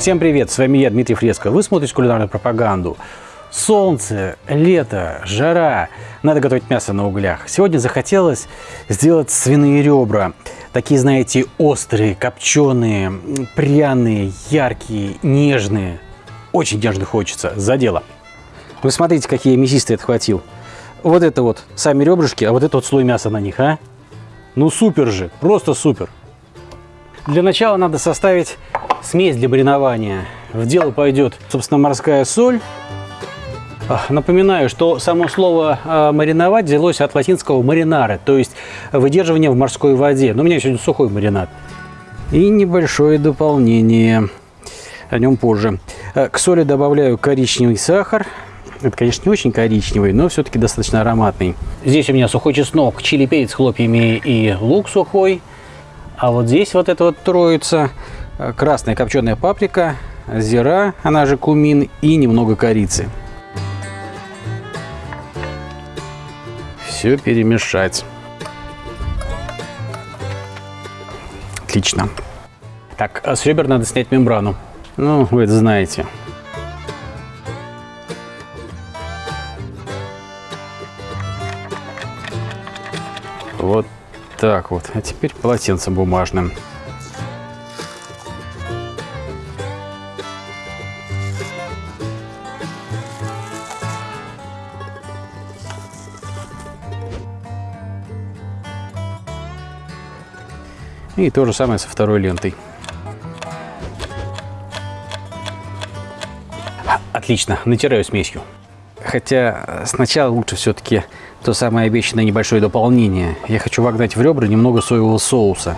Всем привет, с вами я, Дмитрий Фреско. Вы смотрите кулинарную пропаганду. Солнце, лето, жара. Надо готовить мясо на углях. Сегодня захотелось сделать свиные ребра. Такие, знаете, острые, копченые, пряные, яркие, нежные. Очень нежно хочется. За дело. Вы смотрите, какие мясистые отхватил. Вот это вот сами ребрышки, а вот это вот слой мяса на них, а? Ну супер же, просто супер. Для начала надо составить смесь для маринования. В дело пойдет, собственно, морская соль. Напоминаю, что само слово а, мариновать взялось от латинского маринара, то есть выдерживание в морской воде. Но у меня сегодня сухой маринад. И небольшое дополнение, о нем позже. Э, к соли добавляю коричневый сахар. Это, конечно, не очень коричневый, но все-таки достаточно ароматный. Здесь у меня сухой чеснок, чили перец хлопьями и лук сухой. А вот здесь вот это вот троица. Э, красная копченая паприка, зира, она же кумин и немного корицы. Все перемешать. Отлично. Так, а с ребер надо снять мембрану. Ну, вы это знаете. Вот так вот. А теперь полотенцем бумажным. И то же самое со второй лентой. Отлично, натираю смесью. Хотя сначала лучше все-таки то самое обещанное небольшое дополнение. Я хочу вогнать в ребра немного соевого соуса.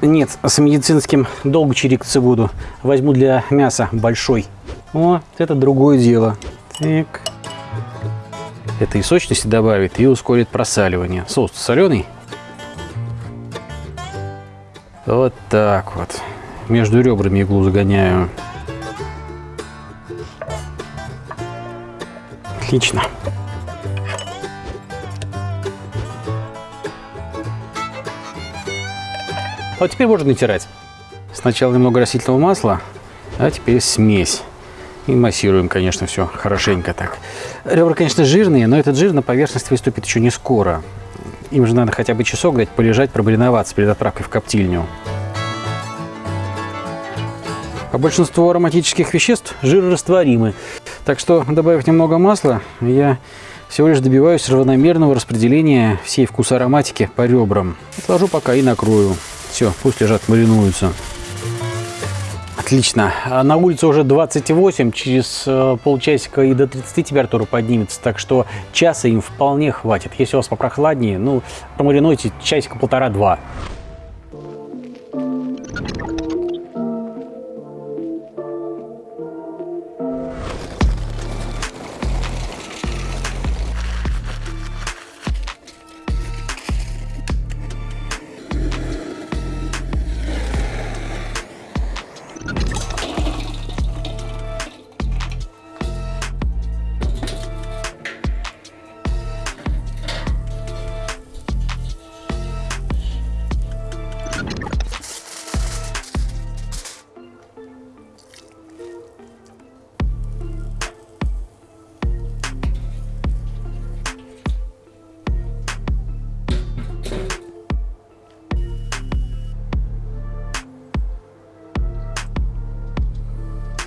Нет, с медицинским долго чирикаться буду. Возьму для мяса большой. О, это другое дело. Так. Это и сочности добавит, и ускорит просаливание. Соус соленый. Вот так вот. Между ребрами иглу загоняю. Отлично. А вот теперь можно натирать. Сначала немного растительного масла, а теперь смесь. И массируем, конечно, все хорошенько так. Ребра, конечно, жирные, но этот жир на поверхность выступит еще не скоро. Им же надо хотя бы часок дать полежать, пробариноваться перед отправкой в коптильню. А большинство ароматических веществ жирорастворимы. Так что, добавив немного масла, я всего лишь добиваюсь равномерного распределения всей вкуса ароматики по ребрам. Отложу пока и накрою. Все, пусть лежат, маринуются. Отлично. А на улице уже 28, через э, полчасика и до 30 температура поднимется, так что часа им вполне хватит. Если у вас попрохладнее, ну, промаринуйте часика полтора-два.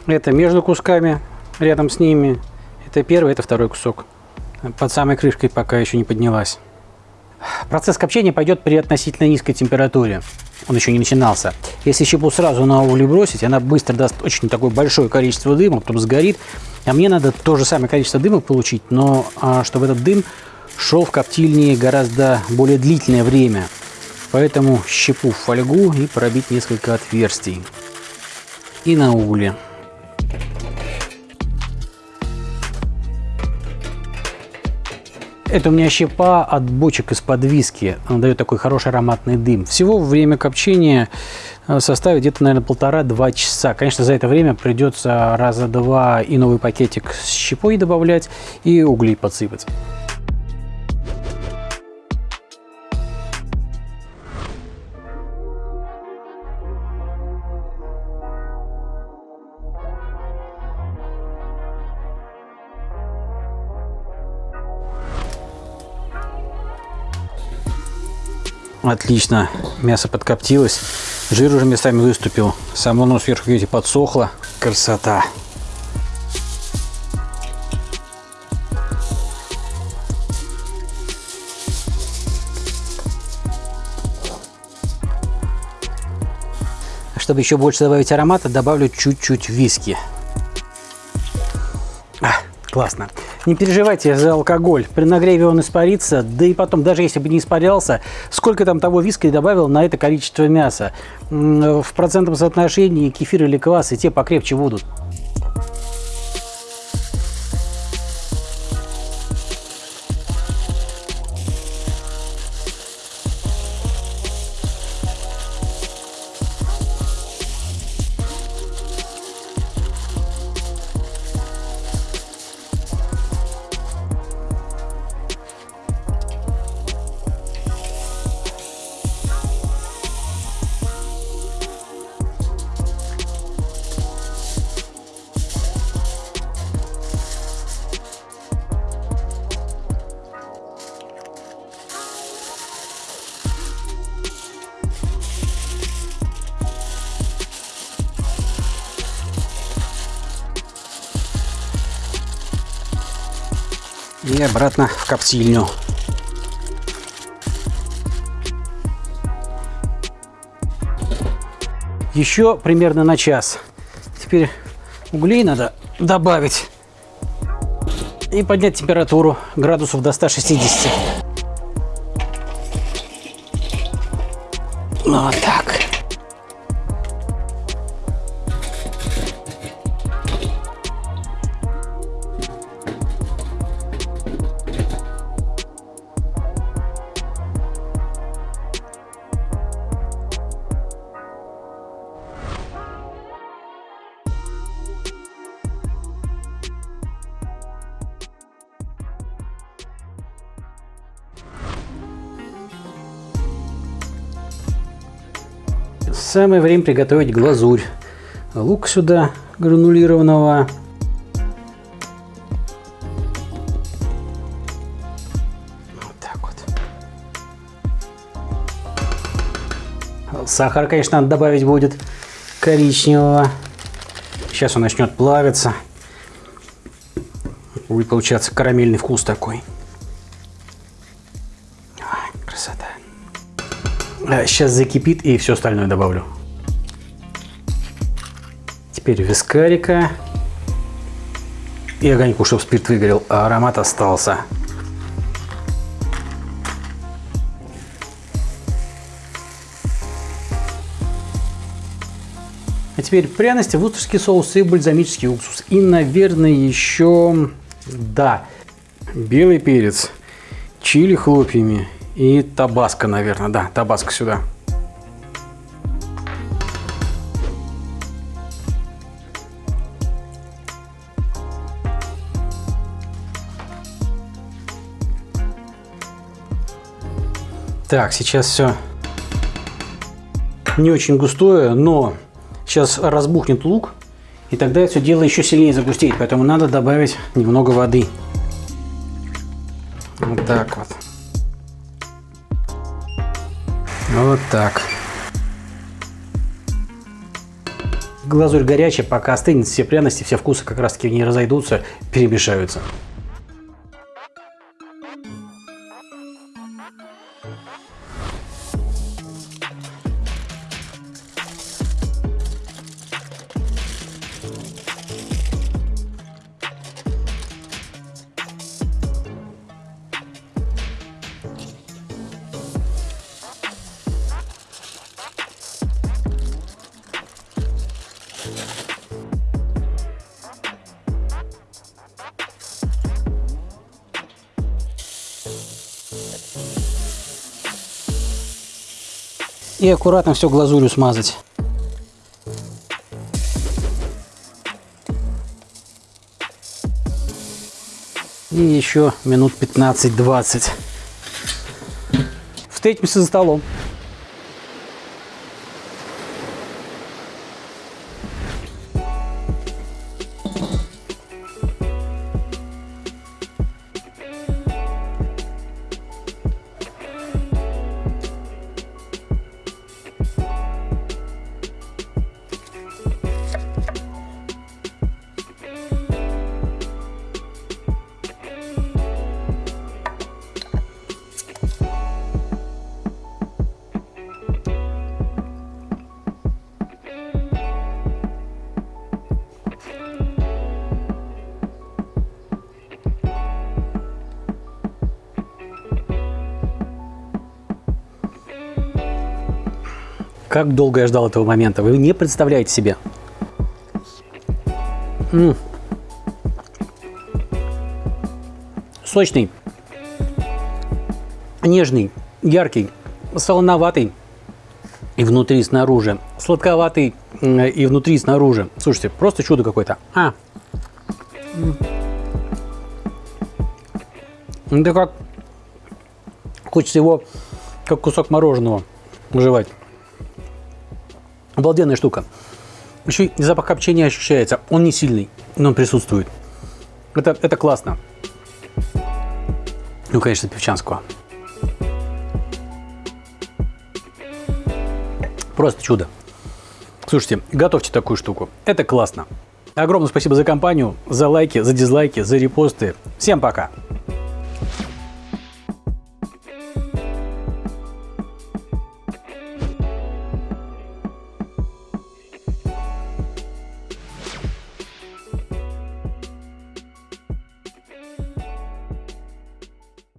Это между кусками, рядом с ними. Это первый, это второй кусок. Под самой крышкой пока еще не поднялась. Процесс копчения пойдет при относительно низкой температуре. Он еще не начинался. Если щепу сразу на угли бросить, она быстро даст очень такое большое количество дыма, потом сгорит. А мне надо то же самое количество дыма получить, но а, чтобы этот дым шел в коптильне гораздо более длительное время. Поэтому щепу в фольгу и пробить несколько отверстий. И на угле. Это у меня щепа от бочек из-под виски. Она дает такой хороший ароматный дым. Всего время копчения э, составит где-то, наверное, полтора-два часа. Конечно, за это время придется раза два и новый пакетик с щепой добавлять, и углей подсыпать. Отлично. Мясо подкоптилось. Жир уже местами выступил. Само оно сверху, видите, подсохло. Красота. Чтобы еще больше добавить аромата, добавлю чуть-чуть виски. А, классно. Не переживайте за алкоголь. При нагреве он испарится. Да и потом, даже если бы не испарялся, сколько там того виски добавил на это количество мяса? В процентном соотношении кефир или квас и те покрепче будут. И обратно в коптильню. Еще примерно на час. Теперь углей надо добавить и поднять температуру градусов до 160. Вот так. Самое время приготовить глазурь. Лук сюда гранулированного. Вот так вот. Сахар, конечно, надо добавить будет коричневого. Сейчас он начнет плавиться. Будет получаться карамельный вкус такой. Сейчас закипит и все остальное добавлю. Теперь вискарика. И огоньку, чтобы спирт выгорел, а аромат остался. А теперь пряности, вустерский соус и бальзамический уксус. И, наверное, еще, да, белый перец, чили хлопьями и табаско, наверное. Да, табаско сюда. Так, сейчас все не очень густое, но сейчас разбухнет лук, и тогда все дело еще сильнее загустеет, поэтому надо добавить немного воды. Вот так вот. Вот так. Глазурь горячая, пока остынет, все пряности, все вкусы как раз таки в ней разойдутся, перемешаются. И аккуратно все глазурью смазать. И еще минут 15-20. Встретимся за столом. Как долго я ждал этого момента, вы не представляете себе. М -м. Сочный, нежный, яркий, солоноватый и внутри, и снаружи, сладковатый и внутри, и снаружи. Слушайте, просто чудо какое-то. А. Это как... Хочется его, как кусок мороженого, жевать. Обалденная штука. Еще и запах копчения ощущается. Он не сильный, но он присутствует. Это, это классно. Ну, конечно, певчанского. Просто чудо. Слушайте, готовьте такую штуку. Это классно. Огромное спасибо за компанию, за лайки, за дизлайки, за репосты. Всем пока!